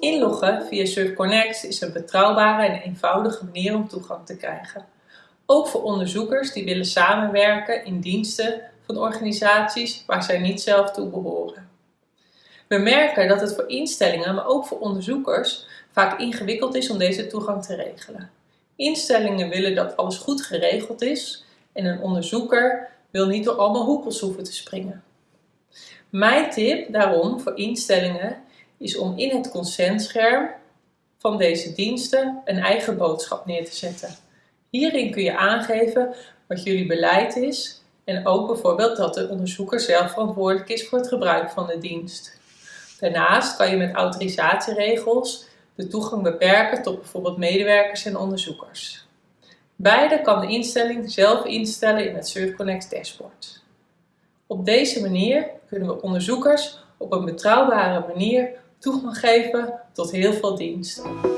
Inloggen via SurfConnect is een betrouwbare en eenvoudige manier om toegang te krijgen. Ook voor onderzoekers die willen samenwerken in diensten van organisaties waar zij niet zelf toe behoren. We merken dat het voor instellingen, maar ook voor onderzoekers, vaak ingewikkeld is om deze toegang te regelen. Instellingen willen dat alles goed geregeld is en een onderzoeker wil niet door allemaal hoepels hoeven te springen. Mijn tip daarom voor instellingen is om in het consentscherm van deze diensten een eigen boodschap neer te zetten. Hierin kun je aangeven wat jullie beleid is en ook bijvoorbeeld dat de onderzoeker zelf verantwoordelijk is voor het gebruik van de dienst. Daarnaast kan je met autorisatieregels de toegang beperken tot bijvoorbeeld medewerkers en onderzoekers. Beide kan de instelling zelf instellen in het SurfConnect dashboard. Op deze manier kunnen we onderzoekers op een betrouwbare manier toegang geven tot heel veel diensten.